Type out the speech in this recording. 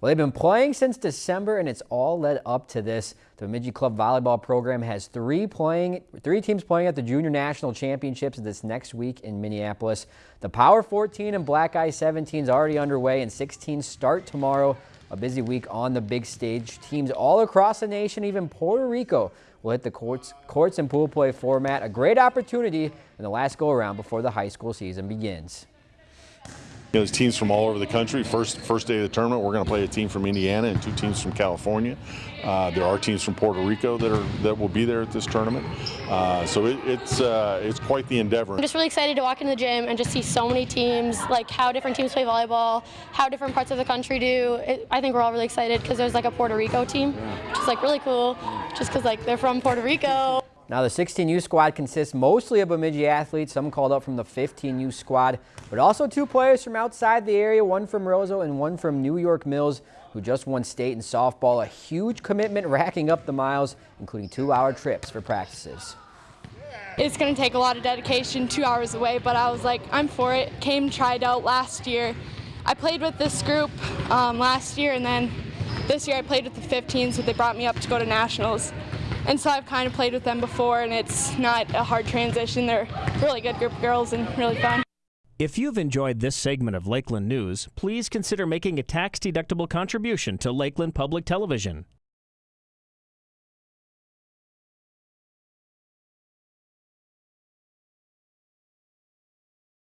Well, they've been playing since December, and it's all led up to this. The Bemidji Club volleyball program has three playing, three teams playing at the Junior National Championships this next week in Minneapolis. The Power 14 and Black Eye 17 is already underway, and 16 start tomorrow. A busy week on the big stage. Teams all across the nation, even Puerto Rico, will hit the courts, courts and pool play format. A great opportunity in the last go-around before the high school season begins. You know, there's teams from all over the country. First first day of the tournament, we're going to play a team from Indiana and two teams from California. Uh, there are teams from Puerto Rico that are that will be there at this tournament. Uh, so it, it's uh, it's quite the endeavor. I'm just really excited to walk into the gym and just see so many teams, like how different teams play volleyball, how different parts of the country do. It, I think we're all really excited because there's like a Puerto Rico team, which is like really cool, just because like they're from Puerto Rico. Now, the 16U squad consists mostly of Bemidji athletes, some called up from the 15U squad, but also two players from outside the area, one from Roseau and one from New York Mills, who just won state in softball. A huge commitment racking up the miles, including two-hour trips for practices. It's going to take a lot of dedication, two hours away, but I was like, I'm for it. Came tried out last year. I played with this group um, last year, and then this year I played with the 15s, so they brought me up to go to nationals. And so I've kind of played with them before, and it's not a hard transition. They're really good group of girls and really fun. If you've enjoyed this segment of Lakeland News, please consider making a tax-deductible contribution to Lakeland Public Television.